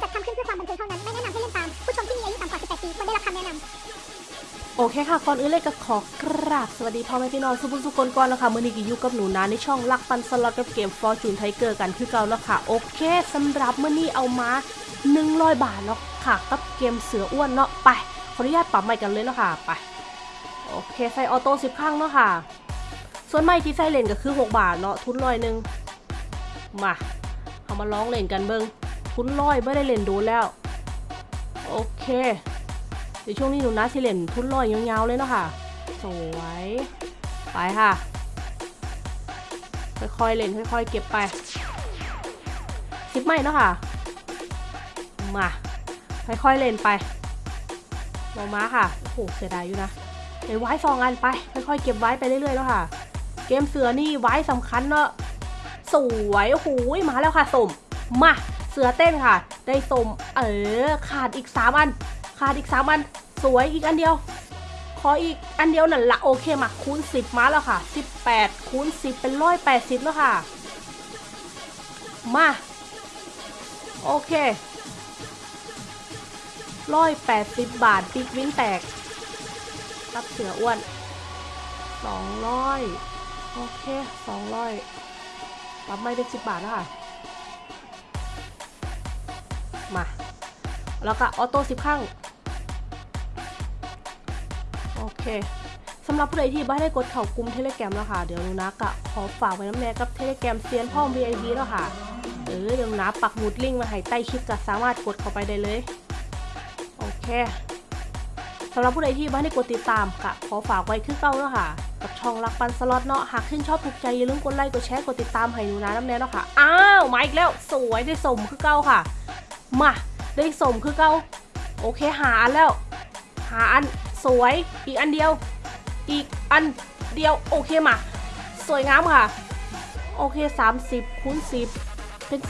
จัดทำขึ้นเพื่อความบันเทิงเท่านั้น ไม่แนะนำให้เล่นตาม ผู้ชมที่มีอายุต่ำกว่า 18 ปีควรได้รับคำแนะนำโอเคค่ะก่อนอื่นเลยก็ขอกราบสวัสดีพ่อแม่พี่น้องสุภุสุคนก่อนแล้วค่ะมื่อนี้ก็อยู่กับหนูนาในช่องลักปันสล็อตกับเกม Fortune Tiger กันคือเก่าแล้วค่ะ โอเคสำหรับเมื่อนี้เอามา 100 บาทเนาะค่ะกับเกมเสืออ้วนเนาะไปขออนุญาตปรับใหม่กันเลยเนาะค่ะไปโอเคใส่ออโต้สิบครั้งเนาะค่ะ ส่วนใหม่ที่ใส่เลนก็คือ 6 บาทเนาะทุนร้อยหนึ่งมาเอามาร้องเล่นกันเบิง ทุนร้อยไม่ได้เล่นโดนแล้ว โอเคเดี๋ยวช่วงนี้หนูนะสิเล่นทุนลอยยาวๆเลยเนาะค่ะ สวย ไปค่ะ ค่อยๆเล่นค่อยๆ เก็บไปสิบไม่เนาะค่ะ มา ค่อยๆเล่นไปลงมาค่ะ โอ้โห เสียดายอยู่นะเดี๋ยวไว้สองอันไป ค่อยๆ เก็บไว้ไปเรื่อยๆแล้วค่ะ เกมเสือนี่ไว้สำคัญเนาะสวย โอ้โห มาแล้วค่ะสม มา เสือเต้นค่ะ ได้สมเออขาดอีก 3 อัน ขาดอีก 3 อัน สวยอีกอันเดียว ขออีกอันเดียวนั่นละโอเคมาคูณ 10 มาแล้วค่ะ 18คูณ10 เป็น180แล้วค่ะ มา โอเค180บาทปิกวินแตก รับเสืออ้วน200โอเค200รับไม่เป็น10บาทแล้วค่ะ มา แล้วก็ออโต้สิบครั้งโอเคสำหรับผู้ใดที่ไม่ได้กดเข่ากลุ่มเทเลแกรมแล้วค่ะ เดี๋ยวนูนะกะขอฝากไว้น้ำแน่กับเทเลแกรมเซียนพ่อม VIP แล้วค่ะเออเดี๋ยวนูนะปักหมุดลิงก์มาให้ใต้คลิปก็สามารถกดเข้าไปได้เลย โอเคสำหรับผู้ใดที่ไม่ได้กดติดตามกะขอฝากไว้คือเก้าแล้วค่ะ กับช่องรักปันสล็อตเนาะหากขึ้นชอบถูกใจอย่าลืมกดไลค์กดแชร์กดติดตามให้หนูนะน้ำแน่แล้วค่ะ อ้าวมาอีกแล้วสวยได้สมคือเก้าค่ะ มาได้สมคือเก้าโอเคหาอันแล้ว หาอันสวยอีกอันเดียว อีกอันเดียวโอเคมา สวยงามค่ะ โอเค 30คูณ10 เป็น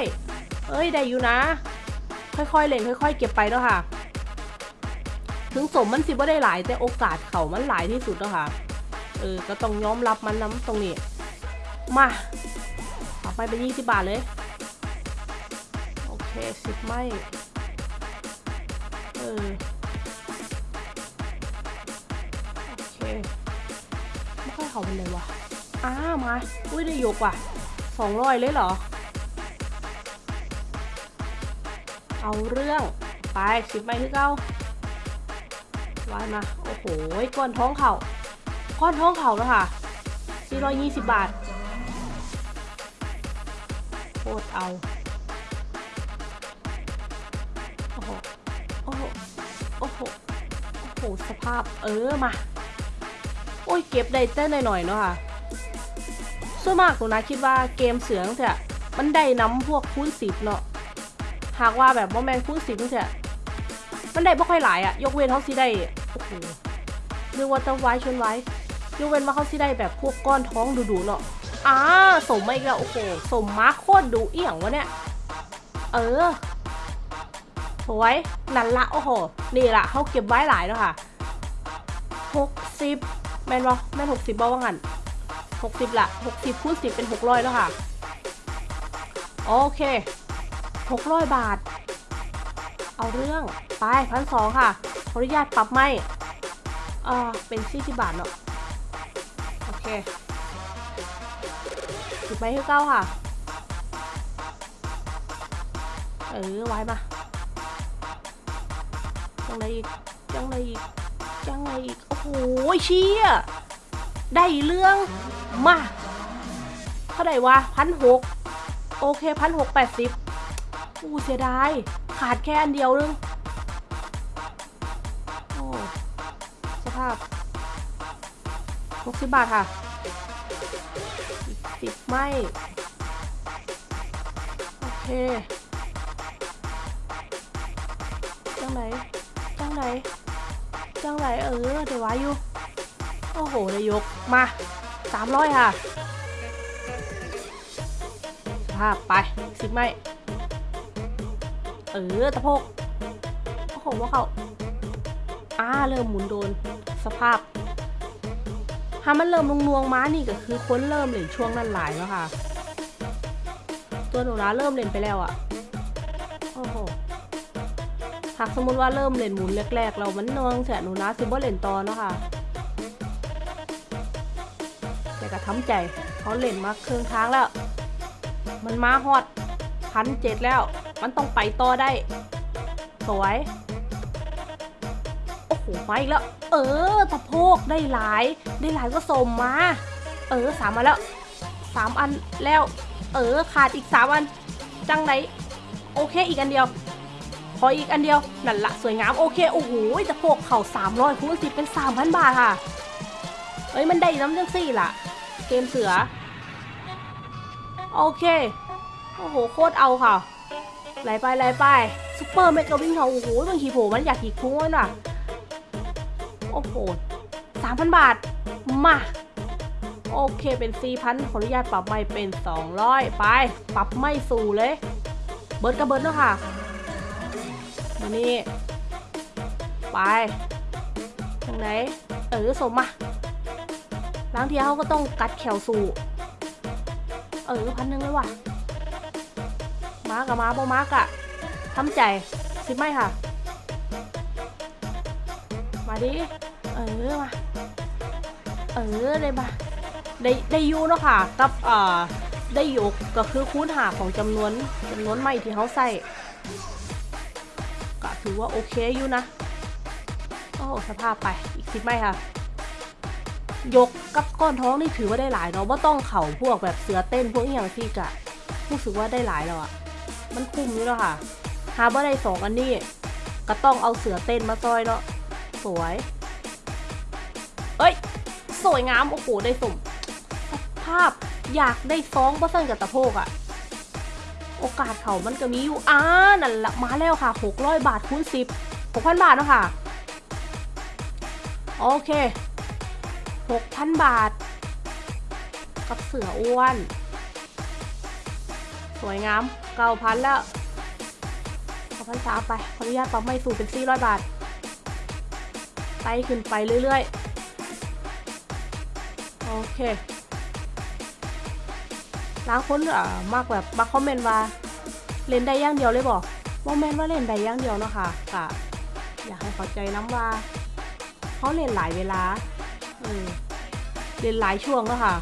300เอ้ยได้อยู่นะ ค่อยๆเล่นค่อย ๆ เก็บไปเนาะค่ะ ถึงสมมันสิบ่ได้หลายแต่โอกาสเขามันหลายที่สุดเนาะค่ะเออก็ต้องยอมรับมันน้ำตรงนี้ มาต่อไปเป็น20บาทเลย เคสิบไม่ เออ โอเค ไม่ค่อยเขาเป็นเลยวะอ้ามา อุ้ยได้ยกว่ะสองร้อยเลยเหรอ เอาเรื่อง ไปสิบใบที่เก้าวายมา โอ้โหก้อนท้องเข่าก้อนท้องเข่าแล้วค่ะ 420 บาทโคตรเอา หสภาพเออมา โอ้ยเก็บได้เต้นหน่อยๆเนาะค่ะส่วนมากหนูนะคิดว่าเกมเสือตั้งแต่มันได้น้ำพวกคูณสิบเนาะหากว่าแบบว่าแมนคูณสิบตั้งแต่มันได้ไม่ค่อยหลายอะยกเว้นเขาสิได้โอ้โหเรียกว่าต้องไว้ชนไว้ยกเว้นว่าเขาสิได้แบบพวกก้อนท้องดุๆเนาะอ่าสมมาอีกแล้วโอ้โหสมมาโคตรดุเอี่ยงวะเนี่ยเออ สวยนั่นละโอ้โห นี่ละเขาเก็บไว้หลายแล้วค่ะหกสิบแมนบอแมนหกสิบบ่ว่างันหกสิบละหกสิบคูณสิบเป็นหกร้อยแล้วค่ะ โอเคหกร้อยบาท เอาเรื่อง ไปพันสองค่ะ ขออนุญาตปรับไม่เออเป็นสี่สิบบาทเนาะ โอเคสิบใบที่เก้าค่ะ เออ ไว้มา จังไรอีกจังไรอีกจังไรอีกโอ้โหเชี่ยได้เรื่องมาเท่าไหร่วะพันหกโอเคพันหกแปดสิบอู้เสียดายขาดแค่อันเดียวนึงโอ้สภาพหกสิบบาทค่ะสิบไม่ โอเคจังไหน งไหนจังไหนเออเดี๋ยวไว้อยู่ โอ้โหนายกมาสามร้อยค่ะสภาพไปสิบไม่ เออตะโพกโอ้โหว่าเขาอ้าเริ่มหมุนโดนสภาพถ้ามันเริ่มลงนวงม้านี่ก็คือค้นเริ่มเล่นช่วงนั้นหลายแล้วค่ะ ตัวหนูนะเริ่มเล่นไปแล้วอะ โอ้โห หากสมมติว่าเริ่มเล่นหมุนแรกๆ เรามันนองแสหนูนะซิบเล่นต่อเนาะค่ะ แต่ก็ทำใจเขาเล่นมาเครึ่องทางแล้ว มันมาฮอดพันเจ็ดแล้ว มันต้องไปต่อได้ สวย โอ้โหมาอีกแล้ว เออตะโพกได้หลาย ได้หลายก็สมมา เออสามมาแล้วสามอันแล้ว เออขาดอีกสามอัน จังไหนโอเคอีกอันเดียว ออีกอันเดียว นั่นละสวยงามโอเค โอ้โหตะโพกเข่า300คูณ10เป็น 3,000 บาทค่ะ เอ้ย มันได้น้ำจังสี่ล่ะ เกมเสือ โอเค โอ้โห โคตรเอาค่ะไหลไปไหลไปซุปเปอร์เมกะวิ่งเขาโอ้โหบางทีโผมันอยากอีกคุ้งเลยน่ะ โอ้โหสามพันบาท มา โอเคเป็นสี่พันขออนุญาตปรับไม่เป็นสองร้อยไป ปรับไม่สู่เลย เบิร์ดกับเบิร์ดเนาะค่ะ มานี่ไปทางไหนเออสมมาล้างเทียเขาก็ต้องกัดแขวสู่เออพันหนึ่งเลยว่ะมากับมาบ่มากอะทำใจสิไม่ค่ะ มาดิ เออมา เออได้มาได้ได้อยูเนาะค่ะ กับเอ่อได้ยกก็คือคูณหาของจำนวนจำนวนใหม่ที่เขาใส่ ถือว่าโอเคอยู่นะ โอ้สภาพไปอีกสิบไม่ค่ะ ยกกับก้อนท้องนี่ถือว่าได้หลายเนาะว่าต้องเข่าพวกแบบเสือเต้นพวกอย่างที่กะรู้สึกว่าได้หลายแล้วอะมันคุ้มอยู่แล้วค่ะหาว่าได้สองอันนี้ก็ต้องเอาเสือเต้นมาซอยเนาะสวย เอ้ย สวยงามโอ้โหได้สมสภาพอยากได้ฟ้องเปอร์เซ็นกับตะโพกอะ โอกาสเขามันก็มีอยู่อ่านั่นละมาแล้วค่ะ 600 บาทคูณ10 6,000 บาทเนาะค่ะ โอเค 6,000 บาท กับเสืออ้วน สวยงาม 9,000 แล้ว9,000สามไปขออนุญาตปรับไม่สู่เป็น 400 บาทไต่ขึ้นไปเรื่อยๆ โอเคายคนอ่ามากแบบมาคอมเมนต์ว่าเล่นได้อย่างเดียวเลยบอกว่าแมนว่าเล่นได้อย่างเดียวเนาะค่ะกะอยากให้เข้าใจน้ำว่าเขาเล่นหลายเวลาเออเล่นหลายช่วงแล้วค่ะ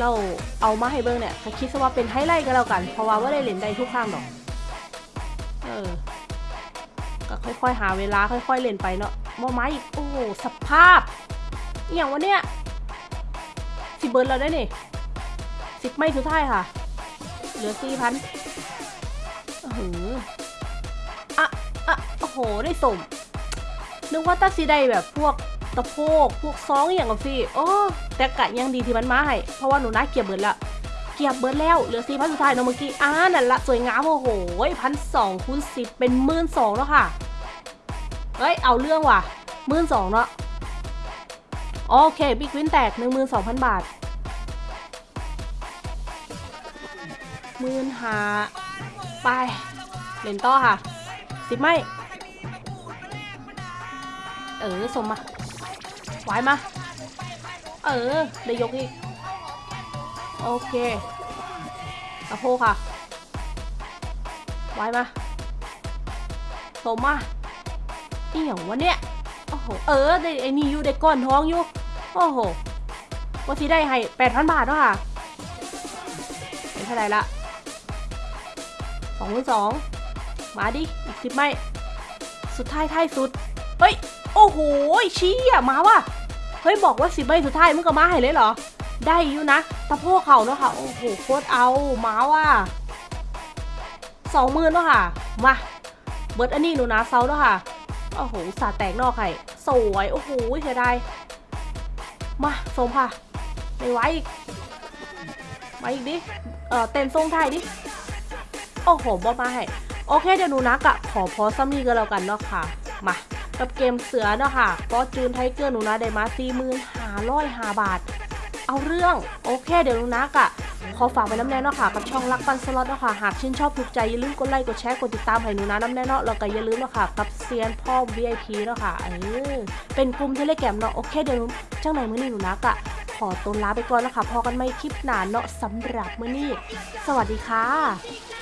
เราเอามาให้เบิ้งเนี่ยก็คิดซะว่าเป็นไฮไลท์ก็แล้วกัน เพราะว่าว่าได้เล่นได้ทุกข้างดอก เออก็ค่อยๆหาเวลาค่อย ๆเล่นไปเนาะมอไม้อีกโอ้สภาพอย่างวะเนี่ยสิเบิร์นเราได้นี่ สิบไม่สุดท้ายค่ะ เหลือสี่พันโอ้โหอะอะโอ้โห ได้สมนึกว่าตัดสีได้แบบพวกตะโพกพวกซองอย่างกับฟี่โอ้แต่กะยังดีที่มันมาให้เพราะว่าหนูน่าเกียบเบิร์นละเกียบเบิร์นแล้วเหลือสี่พันสุดท้ายเนาะเมื่อกี้อ่านั่นละสวยงามโอ้โหพันสองคูณสิบเป็นหมื่นสองแล้วค่ะเฮ้ยเอาเรื่องว่ะหมื่นสองเนาะโอเคบิ๊กวินแตกหนึ่งหมื่นสองพันบาท มื่นหาไป เล่นต่อค่ะ สิบไม่ เออ สมมาไหวมา เออ ได้ยกอีก โอเคกระโพกค่ะไหวมา สมมาอีหยังวะเนี่ย โอ้โห เออ ได้ไอ้นี่อยู่ได้ก้อนท้องอยู่ โอ้โหว่าที่ได้ให้แปดพันบาทเนาะค่ะเป็นเท่าไหร่ละ องหมื่นสองมาดิอีกสิบไม่ สุดท้ายท้ายสุด เฮ้ย โอ้โหชี้อะมาว่ะ เฮ้ย บอกว่าสิบใบสุดท้ายมึงก็มาให้เลยเหรอ ได้อยู่นะตะโพกเขาเนาะค่ะ โอ้โหโคตรเอา มาว่ะสองหมื่นเนาะค่ะ มา เบิร์ดอันนี้หนูนะเซาเนาะค่ะ โอ้โหสาแตกนอกไข่สวย โอ้โหเสียดายมาสมค่ะ ไม่ไหวอีก มาอีกดิ เออเต้นทรงไทยดิ โอ้โหบอมาให้โอเคเดี๋ยวหนูนักอะขอพอซัมนี่ก็แล้วกันเนาะค่ะ มากับเกมเสือเนาะค่ะฟอจูนไทเกอร์หนูนะได้มาสี่หมื่นห้าร้อยห้าบาท เอาเรื่องโอเคเดี๋ยวหนูนักอะขอฝากไว้น้ำแน่เนาะค่ะกับช่องรักปันสล็อตเนาะค่ะหากชื่นชอบถูกใจอย่าลืมกดไลค์กดแชร์กดติดตามให้หนูนะน้ำแน่เนาะแล้วก็อย่าลืมเนาะค่ะกับเซียนพ่อ VIP เนาะค่ะเออเป็นกลุ่มเทเลแกมเนาะโอเคเดี๋ยวจังไหนมื้อนี้หนูนักอะขอตัวลาไปก่อนนะคะพอกันไม่คลิปหนาเนาะสำหรับมื้อนี้ สวัสดีค่ะ